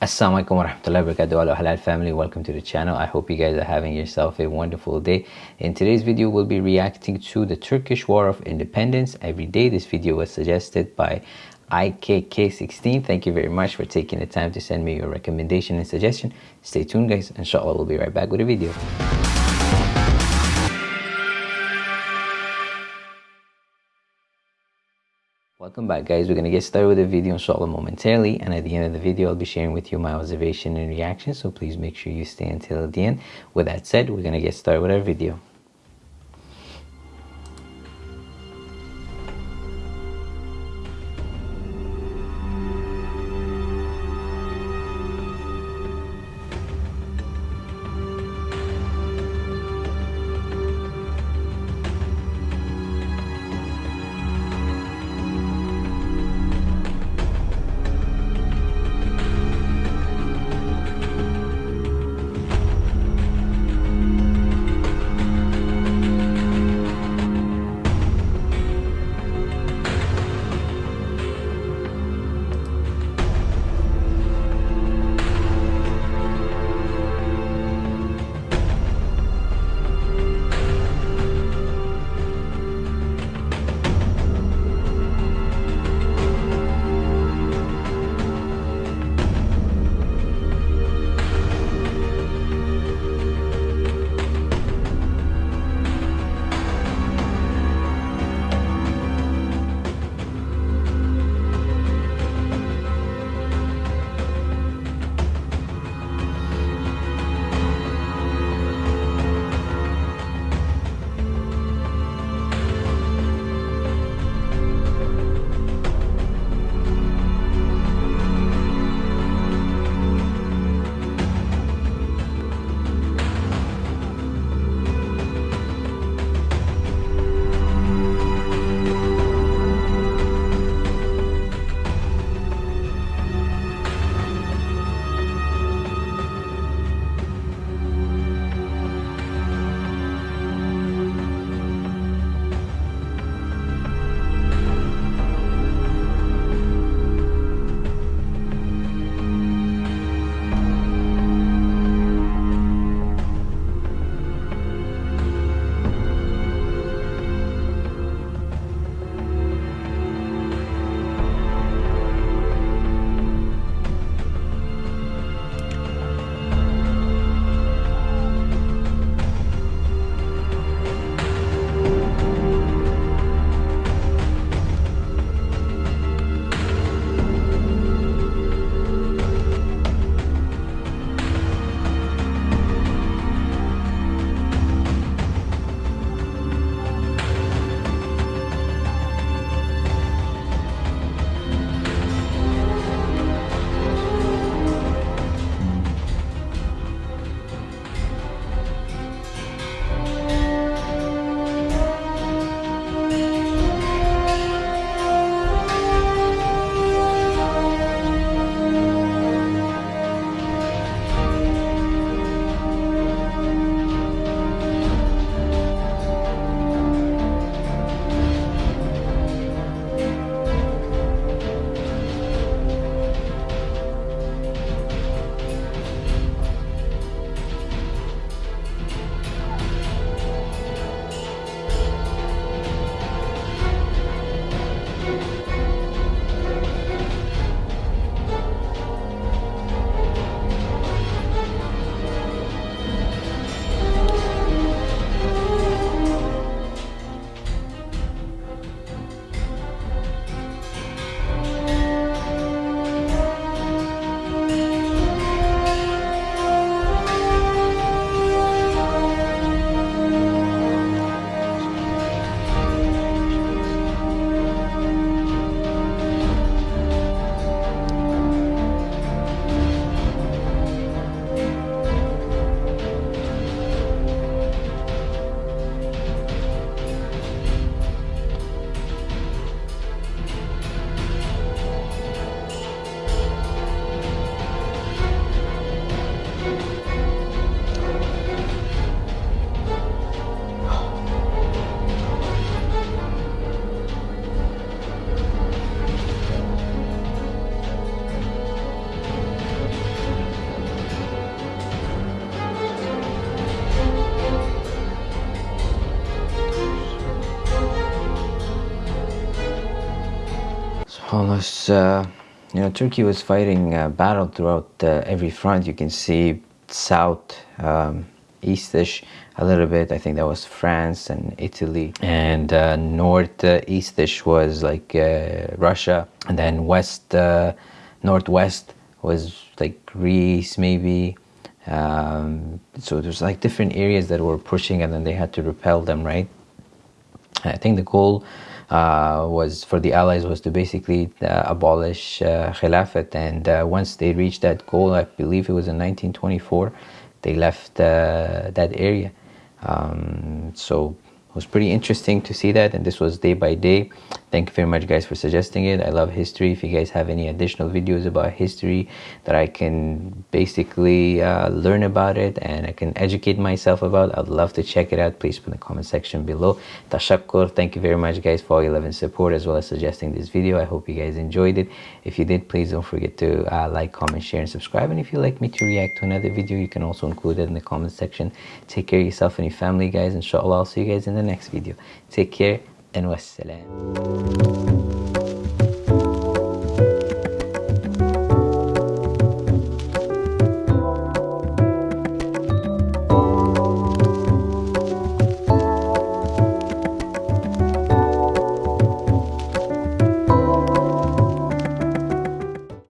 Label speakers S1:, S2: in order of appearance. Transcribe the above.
S1: Assalamualaikum warahmatullahi wabarakatuh. Halal family. Welcome to the channel. I hope you guys are having yourself a wonderful day. In today's video we'll be reacting to the Turkish War of Independence. Every day this video was suggested by IKK16 thank you very much for taking the time to send me your recommendation and suggestion. Stay tuned guys. Inshallah we'll be right back with a video Welcome back guys, we're going to get started with the video inshallah momentarily and at the end of the video I'll be sharing with you my observation and reaction so please make sure you stay until the end. With that said, we're going to get started with our video. Almost uh, you know Turkey was fighting uh, battle throughout uh, every front. You can see south um, eastish a little bit. I think that was France and Italy. And uh, north uh, eastish was like uh, Russia. And then west northwest was like Greece maybe. Um, so there's like different areas that were pushing and then they had to repel them right? I think the goal uh, was for the allies was to basically uh, abolish uh, Khilafat. And uh, once they reached that goal I believe it was in 1924 they left uh, that area. Um, so it was pretty interesting to see that. And this was day by day thank you very much guys for suggesting it. I love history. If you guys have any additional videos about history that i can basically uh, learn about it and i can educate myself about i'd love to check it out. Please put in the comment section below. Tashakkur thank you very much guys for all your love and support as well as suggesting this video. I hope you guys enjoyed it. If you did please don't forget to uh, like comment share and subscribe. And if you'd like me to react to another video you can also include it in the comment section. Take care of yourself and your family guys. Inshallah i'll see you guys in the next video. Take care and wassalam